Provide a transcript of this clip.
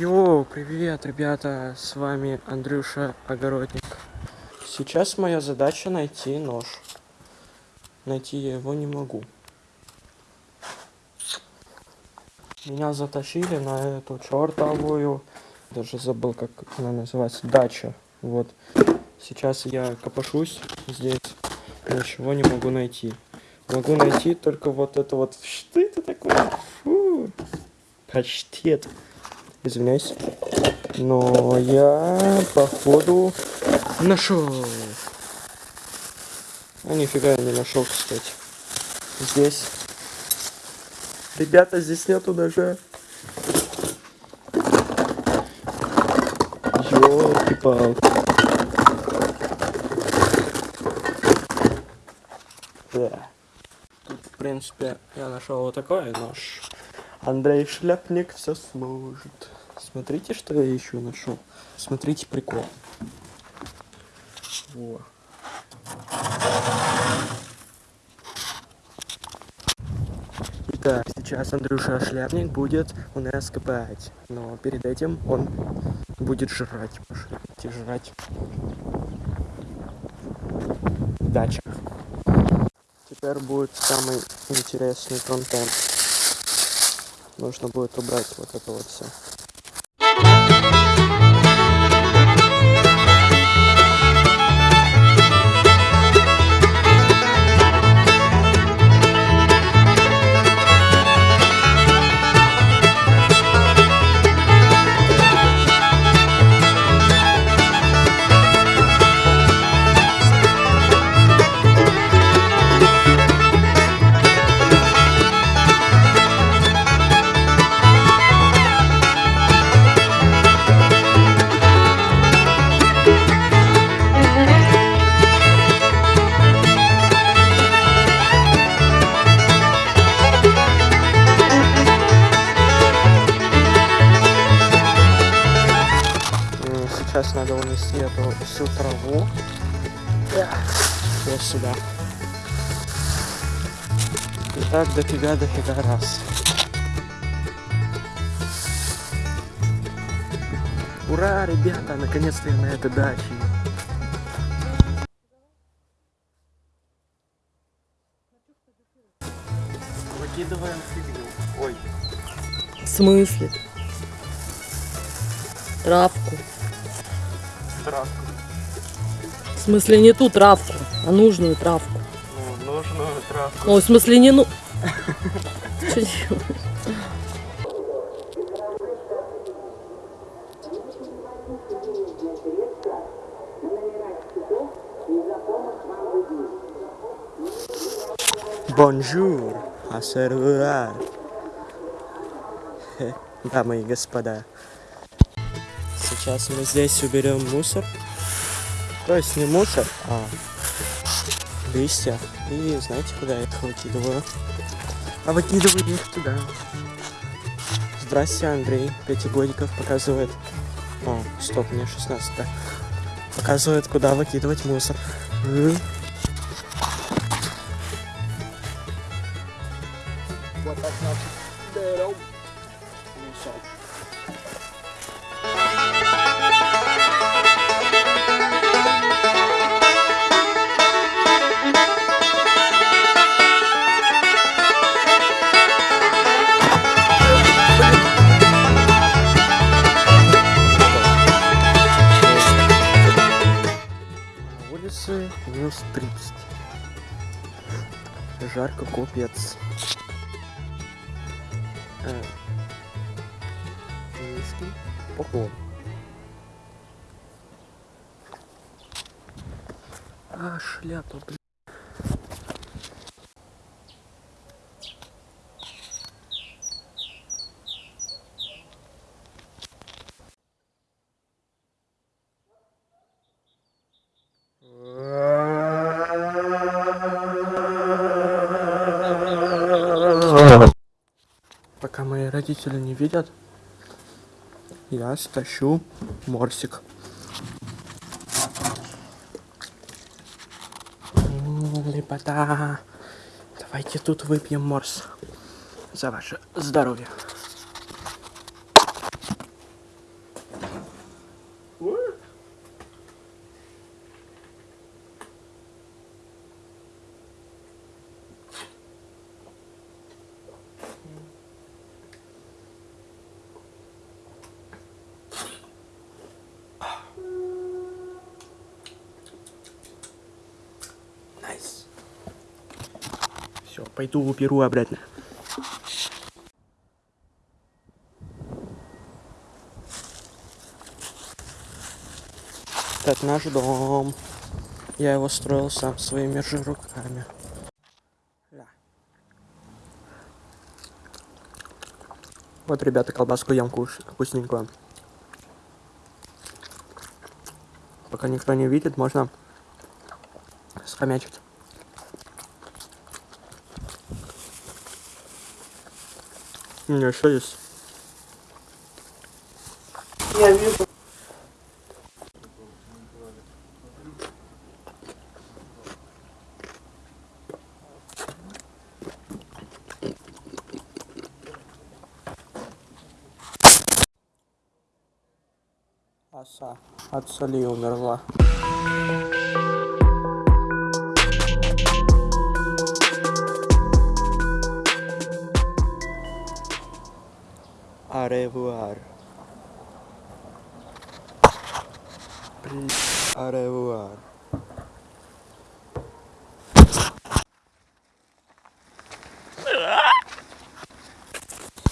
Йоу, привет, ребята, с вами Андрюша Огородник. Сейчас моя задача найти нож. Найти я его не могу. Меня затащили на эту чертовую, даже забыл, как она называется, дача. Вот. Сейчас я копошусь здесь, ничего не могу найти. Могу найти только вот это вот. Что это такое? Фу. Паштет. Извиняюсь. Но я, походу, нашел. А нифига я не нашел, кстати. Здесь. Ребята, здесь нету ножа. Ёлки-палки. Да. Тут, в принципе, я нашел вот такой нож. Андрей Шляпник все сможет. Смотрите, что я еще нашел. Смотрите прикол. Во. Итак, сейчас Андрюша Шляпник будет у нас копать. Но перед этим он будет жрать. Пошлите жрать. Дача. Теперь будет самый интересный контент. Нужно будет убрать вот это вот все. Унести эту всю траву. Вот сюда. И так дофига, дофига раз. Ура, ребята, наконец-то я на этой даче. Выкидываем фигню. Ой, В смысле? Травку. Травку. В смысле не ту травку, а нужную травку. Ну, нужную травку. Ой, в смысле не ну... Чё делаешь? Bonjour, au revoir. Хе, Дамы и господа. Сейчас мы здесь уберем мусор. То есть не мусор, а листья. И знаете, куда я их выкидываю? А выкидываю их туда. Здрасте, Андрей. Пятигодиков показывает. О, стоп, мне 16, да. Показывает, куда выкидывать мусор. Жарко купец. Э, Низкий поклон. А, шляпа, блин. Родители не видят, я стащу морсик. Лепота. Давайте тут выпьем морс. За ваше здоровье. Все, пойду уберу обратно. Так, наш дом. Я его строил сам своими же руками. Да. Вот, ребята, колбаску ем куш... вкусненькую. Пока никто не видит, можно схомячить. Не, что здесь? Я вижу. Оса от соли умерла. Arrevoar. Arrevoar.